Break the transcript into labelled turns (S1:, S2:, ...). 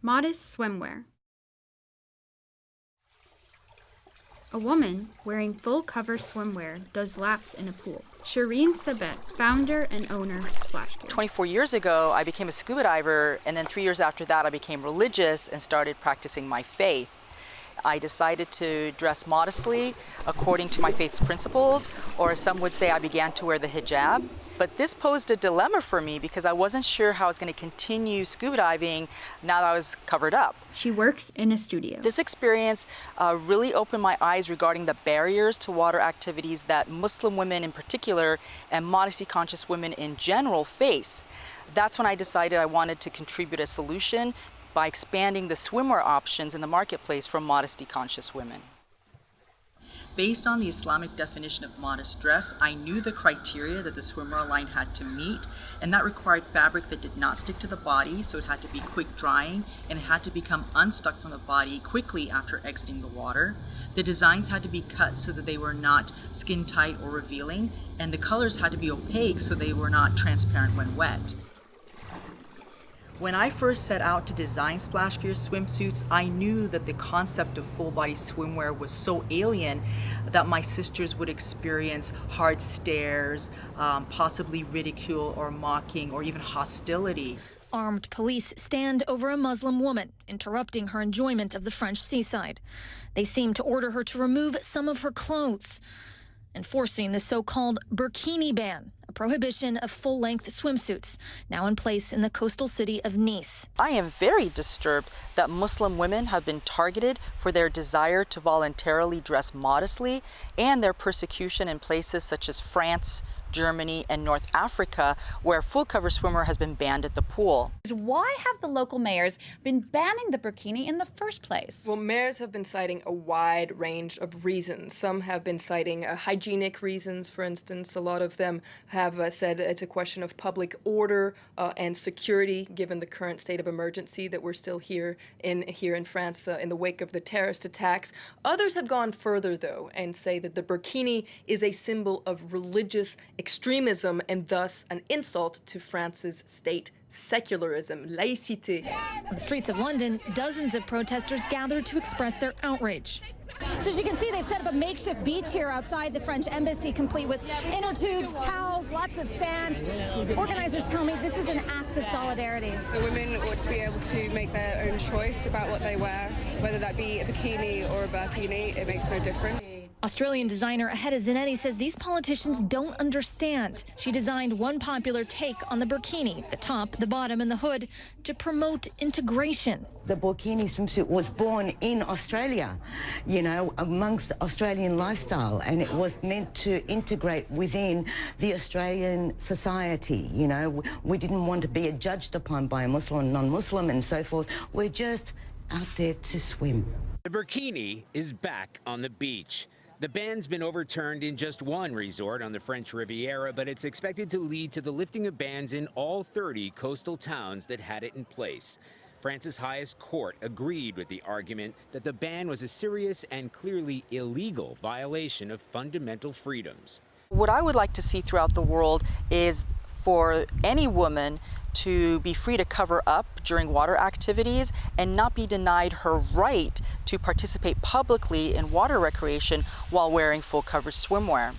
S1: Modest swimwear. A woman wearing full cover swimwear does laps in a pool. Shireen Sabet, founder and owner Splash Gear.
S2: 24 years ago, I became a scuba diver, and then three years after that, I became religious and started practicing my faith. I decided to dress modestly according to my faith's principles, or some would say I began to wear the hijab. But this posed a dilemma for me because I wasn't sure how I was going to continue scuba diving now that I was covered up.
S1: She works in a studio.
S2: This experience uh, really opened my eyes regarding the barriers to water activities that Muslim women in particular and modesty conscious women in general face. That's when I decided I wanted to contribute a solution by expanding the swimwear options in the marketplace for modesty conscious women. Based on the Islamic definition of modest dress, I knew the criteria that the swimwear line had to meet, and that required fabric that did not stick to the body, so it had to be quick drying, and it had to become unstuck from the body quickly after exiting the water. The designs had to be cut so that they were not skin tight or revealing, and the colors had to be opaque so they were not transparent when wet. When I first set out to design Splash Gear swimsuits, I knew that the concept of full body swimwear was so alien that my sisters would experience hard stares, um, possibly ridicule or mocking or even hostility.
S3: Armed police stand over a Muslim woman, interrupting her enjoyment of the French seaside. They seem to order her to remove some of her clothes, enforcing the so-called burkini ban, a prohibition of full-length swimsuits, now in place in the coastal city of Nice.
S2: I am very disturbed that Muslim women have been targeted for their desire to voluntarily dress modestly and their persecution in places such as France, Germany, and North Africa, where full cover swimwear has been banned at the pool.
S4: Why have the local mayors been banning the burkini in the first place?
S5: Well, mayors have been citing a wide range of reasons. Some have been citing uh, hygienic reasons, for instance. A lot of them have uh, said it's a question of public order uh, and security, given the current state of emergency that we're still here in here in France uh, in the wake of the terrorist attacks. Others have gone further, though, and say that the burkini is a symbol of religious extremism and thus an insult to France's state secularism, laïcité.
S3: On the streets of London, dozens of protesters gathered to express their outrage.
S6: So as you can see, they've set up a makeshift beach here outside the French embassy, complete with inner tubes, towels, lots of sand. Organizers tell me this is an act of solidarity.
S7: The women ought to be able to make their own choice about what they wear, whether that be a bikini or a burkini, it makes no difference.
S3: Australian designer Aheda Zanetti says these politicians don't understand. She designed one popular take on the burkini, the top, the bottom, and the hood, to promote integration.
S8: The burkini swimsuit was born in Australia, you know, amongst Australian lifestyle, and it was meant to integrate within the Australian society, you know. We didn't want to be judged upon by a Muslim, non-Muslim, and so forth. We're just out there to swim.
S9: The burkini is back on the beach. The ban's been overturned in just one resort on the French Riviera, but it's expected to lead to the lifting of bans in all 30 coastal towns that had it in place. France's highest court agreed with the argument that the ban was a serious and clearly illegal violation of fundamental freedoms.
S2: What I would like to see throughout the world is for any woman to be free to cover up during water activities and not be denied her right to participate publicly in water recreation while wearing full coverage swimwear.